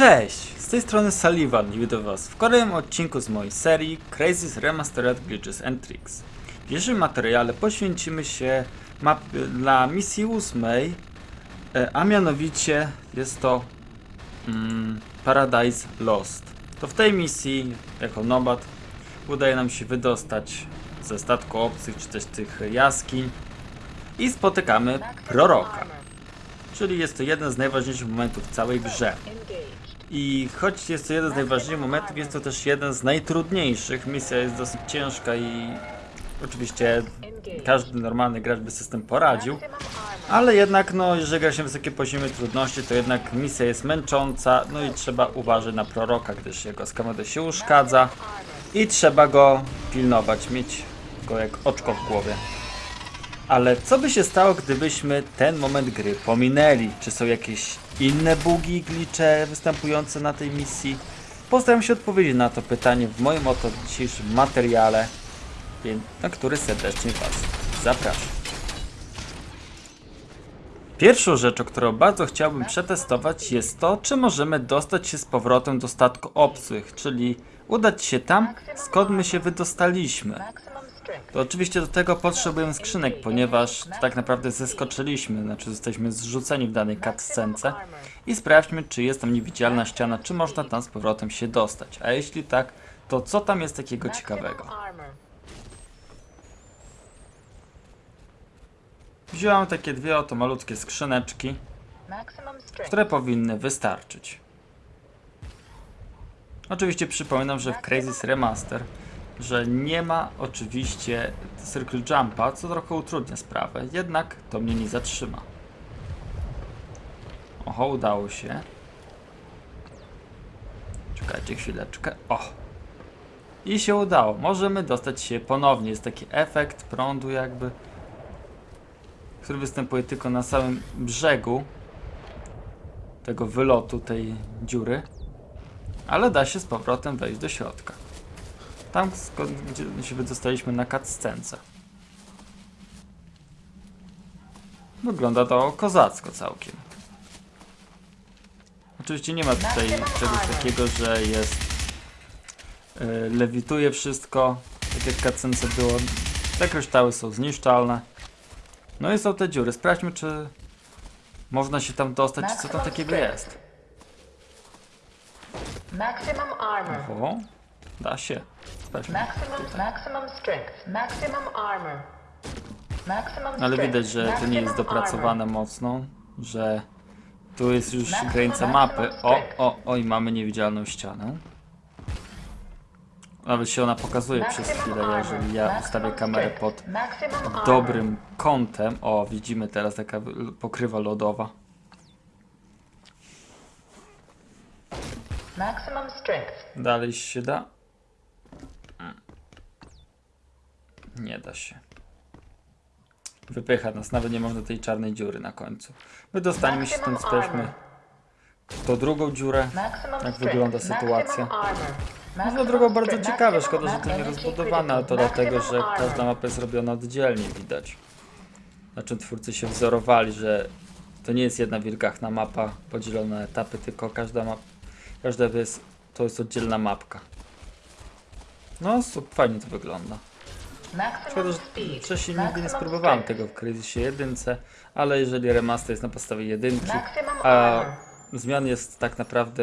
Cześć! Z tej strony Sullivan i witam was w kolejnym odcinku z mojej serii Crazy's Remastered Glitches and Tricks. W dzisiejszym materiale poświęcimy się map dla misji ósmej, e, a mianowicie jest to mm, Paradise Lost. To w tej misji, jako nomad, udaje nam się wydostać ze statku obcych, czy też tych jaskiń i spotykamy proroka. Czyli jest to jeden z najważniejszych momentów w całej grze. I choć jest to jeden z najważniejszych momentów, jest to też jeden z najtrudniejszych. Misja jest dosyć ciężka i oczywiście każdy normalny gracz by system poradził. Ale jednak, no, jeżeli gra się wysokie poziomy trudności, to jednak misja jest męcząca, no i trzeba uważać na proroka, gdyż jego skamodę się uszkadza i trzeba go pilnować, mieć go jak oczko w głowie. Ale co by się stało, gdybyśmy ten moment gry pominęli? Czy są jakieś inne bugi, glicze występujące na tej misji? Postaram się odpowiedzieć na to pytanie w moim oto dzisiejszym materiale, na który serdecznie Was zapraszam. Pierwszą rzeczą, którą bardzo chciałbym przetestować jest to, czy możemy dostać się z powrotem do statku obcych, czyli udać się tam, skąd my się wydostaliśmy. To oczywiście do tego potrzebujemy skrzynek, ponieważ tak naprawdę zeskoczyliśmy, znaczy jesteśmy zrzuceni w danej cutscence i sprawdźmy, czy jest tam niewidzialna ściana, czy można tam z powrotem się dostać. A jeśli tak, to co tam jest takiego ciekawego? Wziąłem takie dwie oto malutkie skrzyneczki, które powinny wystarczyć. Oczywiście przypominam, że w Crazy's Remaster, że nie ma oczywiście Circle Jumpa, co trochę utrudnia sprawę, jednak to mnie nie zatrzyma. Oho, udało się. Czekajcie chwileczkę. O! I się udało. Możemy dostać się ponownie. Jest taki efekt prądu jakby, który występuje tylko na samym brzegu tego wylotu tej dziury. Ale da się z powrotem wejść do środka. Tam skąd gdzie się wydostaliśmy na cutscence. Wygląda to kozacko całkiem. Oczywiście nie ma tutaj czegoś takiego, że jest yy, lewituje wszystko, tak jak cutscence było. Te kryształy są zniszczalne. No i są te dziury. Sprawdźmy, czy można się tam dostać, czy co tam takiego jest. Maximum armor. O, da się. Sprawdźmy. Ale widać, że to nie jest dopracowane mocno, że tu jest już granica mapy. O, o, o i mamy niewidzialną ścianę. Nawet się ona pokazuje przez chwilę, jeżeli ja ustawię kamerę pod dobrym kątem. O, widzimy teraz taka pokrywa lodowa. Maximum strength. Dalej się da? Nie da się. Wypycha nas, nawet nie można tej czarnej dziury na końcu. Wydostaniemy się stąd, sprawdźmy tą drugą dziurę. Jak wygląda sytuacja? armor. No drogą bardzo ciekawe, szkoda, że to nie rozbudowane, ale to dlatego, że każda mapa jest robiona oddzielnie, widać. Na czym twórcy się wzorowali, że to nie jest jedna wielgachna mapa podzielona na etapy, tylko każda mapa, każda jest, to jest oddzielna mapka. No, super, fajnie to wygląda. Szkoda, że wcześniej nigdy nie spróbowałem tego w Crysisie 1, ale jeżeli remaster jest na podstawie jedynki, a zmian jest tak naprawdę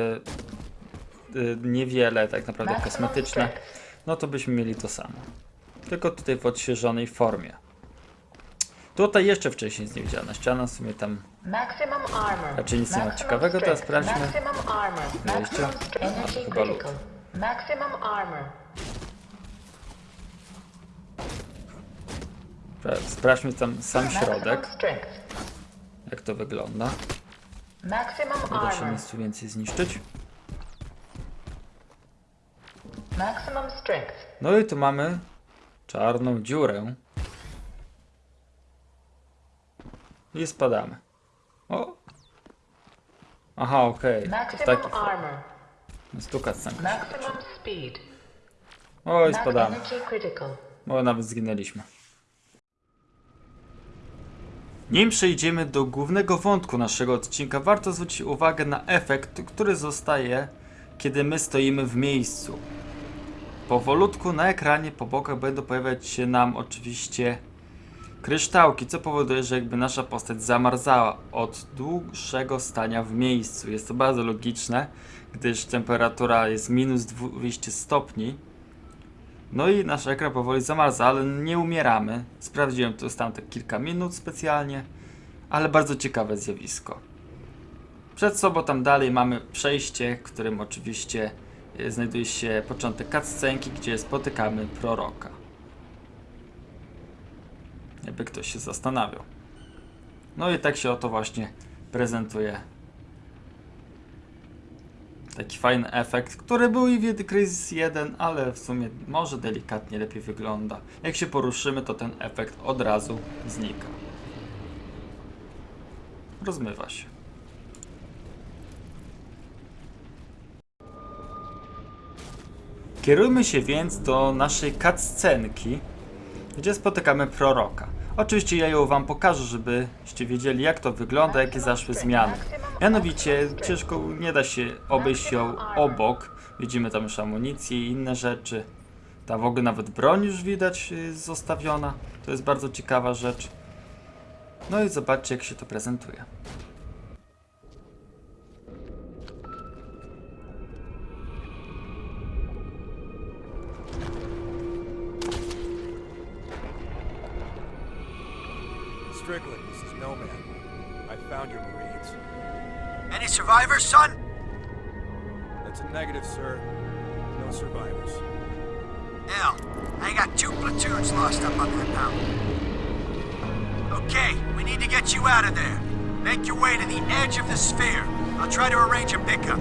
y, niewiele, tak naprawdę kosmetyczne, no to byśmy mieli to samo. Tylko tutaj w odświeżonej formie. Tutaj jeszcze wcześniej jest niewidzialna ściana, w sumie tam. Raczej nic nie ma ciekawego, teraz sprawdźmy. Strength. A, chyba lód. Maximum armor. Spra- sprawdźmy tam sam środek, jak to wygląda. Maximum Nie da się nic tu więcej zniszczyć. No i tu mamy czarną dziurę. I spadamy. O! Aha, okej. To Maximum taki armor. stuka scenka. Maximum speed. Oj, Max spadamy. Bo nawet zginęliśmy. Nim przejdziemy do głównego wątku naszego odcinka, warto zwrócić uwagę na efekt, który zostaje, kiedy my stoimy w miejscu. Powolutku na ekranie po bokach będą pojawiać się nam oczywiście kryształki, co powoduje, że jakby nasza postać zamarzała od dłuższego stania w miejscu. Jest to bardzo logiczne, gdyż temperatura jest minus 200 stopni. No i nasz ekran powoli zamarza, ale nie umieramy. Sprawdziłem to tam tak kilka minut specjalnie, ale bardzo ciekawe zjawisko. Przed sobą tam dalej mamy przejście, w którym oczywiście e, znajduje się początek cutscenki, gdzie spotykamy proroka. Jakby ktoś się zastanawiał. No i tak się oto właśnie prezentuje taki fajny efekt, który był i w Crisis 1, ale w sumie może delikatnie lepiej wygląda. Jak się poruszymy, to ten efekt od razu znika. Rozmywa się. Kierujmy się więc do naszej cutscenki, gdzie spotykamy proroka. Oczywiście ja ją wam pokażę, żebyście wiedzieli jak to wygląda, jakie zaszły zmiany. Mianowicie ciężko nie da się obejść ją obok. Widzimy tam już amunicję i inne rzeczy. Ta w ogóle nawet broń już widać y, zostawiona. To jest bardzo ciekawa rzecz. No i zobaczcie jak się to prezentuje. This is. Found your Marines. Any survivors, son? That's a negative, sir. No survivors. Hell, I got two platoons lost up on that mountain. Okay, we need to get you out of there. Make your way to the edge of the sphere. I'll try to arrange a pickup.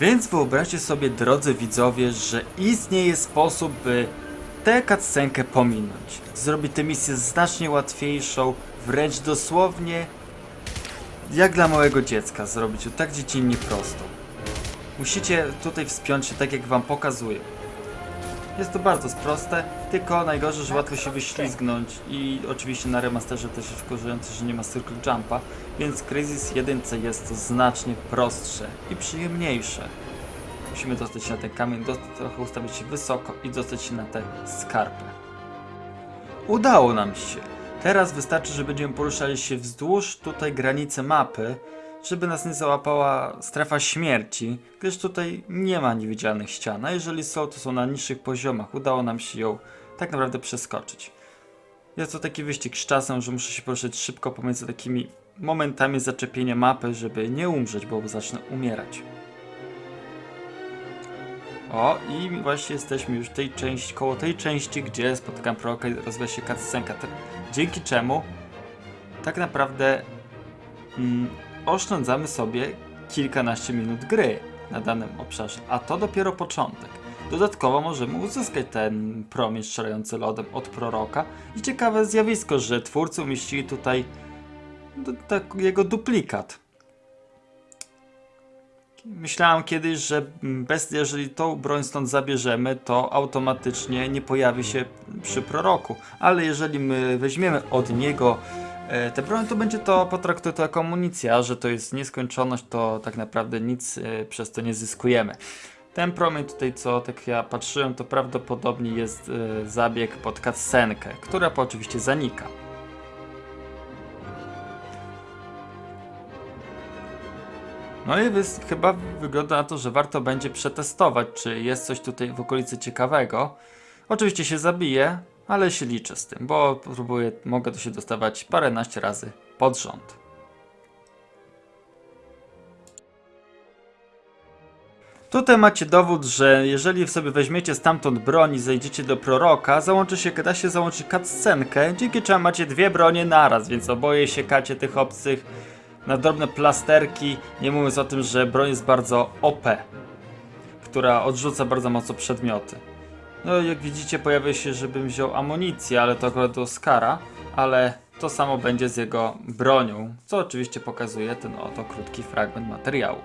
Więc wyobraźcie sobie, drodzy widzowie, że istnieje sposób, by tę cutscenkę pominąć. Zrobić tę misję znacznie łatwiejszą, wręcz dosłownie jak dla małego dziecka zrobić ją tak dziecinnie prostą. Musicie tutaj wspiąć się tak jak wam pokazuję. Jest to bardzo proste, tylko najgorzej, że łatwo się wyślizgnąć i oczywiście na remasterze też jest wkurzające, że nie ma circle jumpa, więc Crysis 1 jest to znacznie prostsze i przyjemniejsze. Musimy dostać się na ten kamień, trochę ustawić się wysoko i dostać się na tę skarpę. Udało nam się. Teraz wystarczy, że będziemy poruszali się wzdłuż tutaj granicy mapy, żeby nas nie załapała strefa śmierci, gdyż tutaj nie ma niewidzialnych ścian, a jeżeli są, to są na niższych poziomach. Udało nam się ją tak naprawdę przeskoczyć. Jest to taki wyścig z czasem, że muszę się poruszać szybko pomiędzy takimi momentami zaczepienia mapy, żeby nie umrzeć, bo zacznę umierać. O, i właśnie jesteśmy już tej części, koło tej części, gdzie spotykam proroka i rozwija się cutscenka, te- dzięki czemu tak naprawdę mm, oszczędzamy sobie kilkanaście minut gry na danym obszarze, a to dopiero początek. Dodatkowo możemy uzyskać ten promień strzelający lodem od proroka i ciekawe zjawisko, że twórcy umieścili tutaj d- tak, jego duplikat. Myślałem kiedyś, że bez, jeżeli tą broń stąd zabierzemy, to automatycznie nie pojawi się przy proroku. Ale jeżeli my weźmiemy od niego e, tę broń, to będzie to potraktowane to jako amunicja, że to jest nieskończoność, to tak naprawdę nic e, przez to nie zyskujemy. Ten promień tutaj, co tak ja patrzyłem, to prawdopodobnie jest e, zabieg pod cutscenkę, która oczywiście zanika. No i chyba wygląda na to, że warto będzie przetestować, czy jest coś tutaj w okolicy ciekawego. Oczywiście się zabiję, ale się liczę z tym, bo próbuję, mogę tu się dostawać paręnaście razy pod rząd. Tutaj macie dowód, że jeżeli sobie weźmiecie stamtąd broń i zejdziecie do proroka, załączy się, da się załączyć cutscenkę, dzięki czemu macie dwie bronie naraz, więc oboje siekacie tych obcych na drobne plasterki, nie mówiąc o tym, że broń jest bardzo OP, która odrzuca bardzo mocno przedmioty. No jak widzicie pojawia się, żebym wziął amunicję, ale to akurat do Oscara, ale to samo będzie z jego bronią, co oczywiście pokazuje ten oto krótki fragment materiału.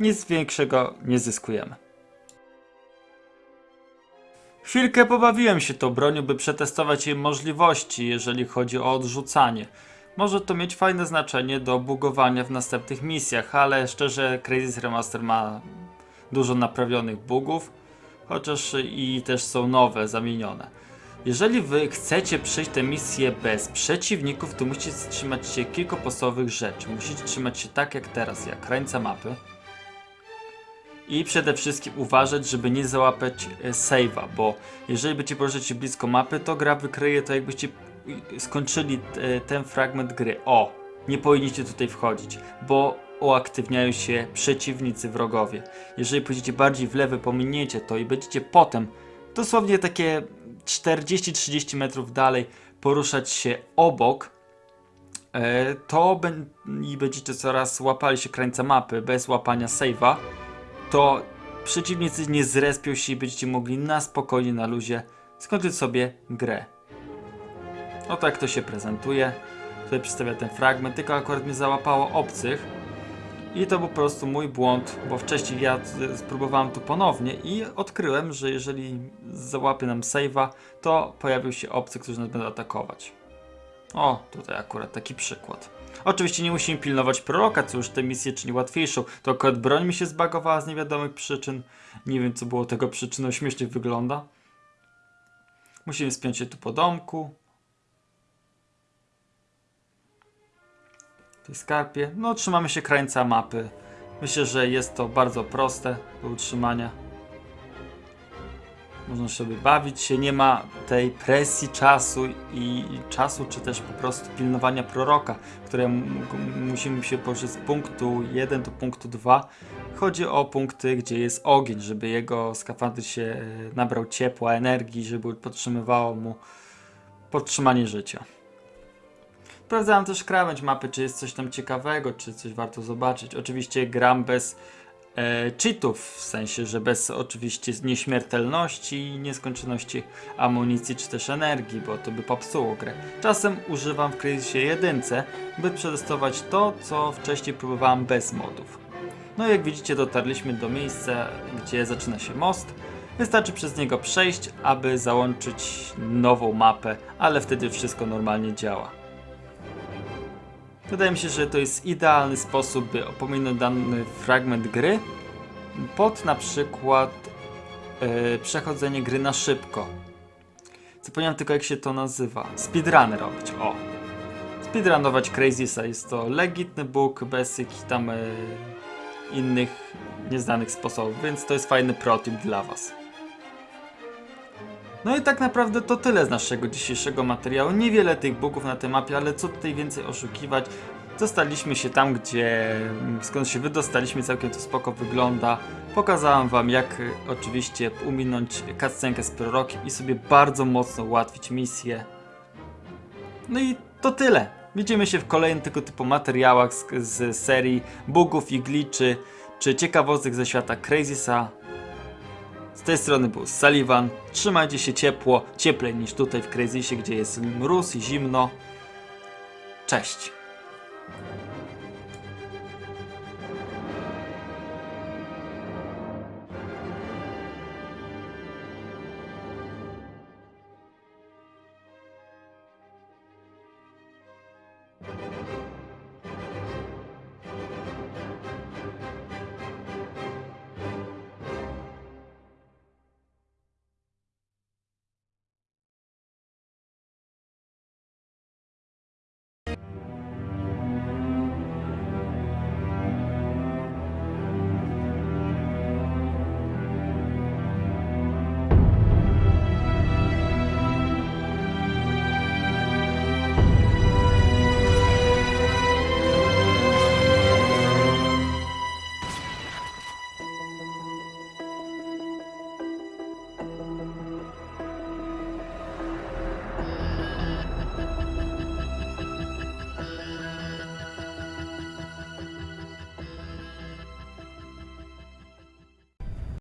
Nic większego nie zyskujemy. Chwilkę pobawiłem się tą bronią, by przetestować jej możliwości, jeżeli chodzi o odrzucanie. Może to mieć fajne znaczenie do bugowania w następnych misjach, ale szczerze Crazy Remaster ma dużo naprawionych bugów, chociaż i też są nowe, zamienione. Jeżeli wy chcecie przejść tę misję bez przeciwników, to musicie trzymać się kilku podstawowych rzeczy. Musicie trzymać się tak jak teraz, jak krańca mapy. I przede wszystkim uważać, żeby nie załapać e, save'a, bo jeżeli będziecie poruszać się blisko mapy, to gra wykryje to jakbyście skończyli e, ten fragment gry. O, nie powinniście tutaj wchodzić, bo uaktywniają się przeciwnicy, wrogowie. Jeżeli pójdziecie bardziej w lewo, pominiecie to i będziecie potem, dosłownie takie 40-30 metrów dalej, poruszać się obok, e, to i będziecie coraz łapali się krańca mapy bez łapania save'a, to przeciwnicy nie zrespią się i będziecie mogli na spokojnie, na luzie skończyć sobie grę. O tak to się prezentuje. Tutaj przedstawia ten fragment, tylko akurat mnie załapało obcych. I to był po prostu mój błąd, bo wcześniej ja spróbowałem tu ponownie i odkryłem, że jeżeli załapie nam save'a, to pojawił się obcy, którzy nas będą atakować. O, tutaj akurat taki przykład. Oczywiście nie musimy pilnować proroka, co już tę misję czyni łatwiejszą. To akurat broń mi się zbagowała z niewiadomych przyczyn. Nie wiem, co było tego przyczyną, śmiesznie wygląda. Musimy spiąć się tu po domku. Tej skarpie. No, trzymamy się krańca mapy. Myślę, że jest to bardzo proste do utrzymania. Można sobie bawić się, nie ma tej presji czasu i czasu, czy też po prostu pilnowania proroka, które musimy się poruszyć z punktu 1 do punktu 2. Chodzi o punkty, gdzie jest ogień, żeby jego skafander się e, nabrał ciepła, energii, żeby podtrzymywało mu podtrzymanie życia. Sprawdzałem też krawędź mapy, czy jest coś tam ciekawego, czy coś warto zobaczyć. Oczywiście gram bez e, cheatów, w sensie, że bez oczywiście nieśmiertelności i nieskończoności amunicji czy też energii, bo to by popsuło grę. Czasem używam w Crysisie jedynce, by przetestować to, co wcześniej próbowałem bez modów. No i jak widzicie dotarliśmy do miejsca, gdzie zaczyna się most. Wystarczy przez niego przejść, aby załączyć nową mapę, ale wtedy wszystko normalnie działa. Wydaje mi się, że to jest idealny sposób, by opominąć dany fragment gry pod na przykład e, przechodzenie gry na szybko. Zapomniałem tylko jak się to nazywa. Speedruny robić, o. Speedrunować Crazysa jest to legitny book bez jakichś tam e, innych nieznanych sposobów, więc to jest fajny protip dla Was. No i tak naprawdę to tyle z naszego dzisiejszego materiału. Niewiele tych bugów na tej mapie, ale co tutaj więcej oszukiwać. Zostaliśmy się tam, gdzie skąd się wydostaliśmy, całkiem to spoko wygląda. Pokazałem wam jak y, oczywiście uminąć cutscenkę z prorokiem i sobie bardzo mocno ułatwić misję. No i to tyle. Widzimy się w kolejnych tego typu materiałach z, z serii bugów i glitchy, czy ciekawostek ze świata Crazysa. Z tej strony był Sullivan. Trzymajcie się ciepło, cieplej niż tutaj w Crazysie, gdzie jest mróz i zimno. Cześć.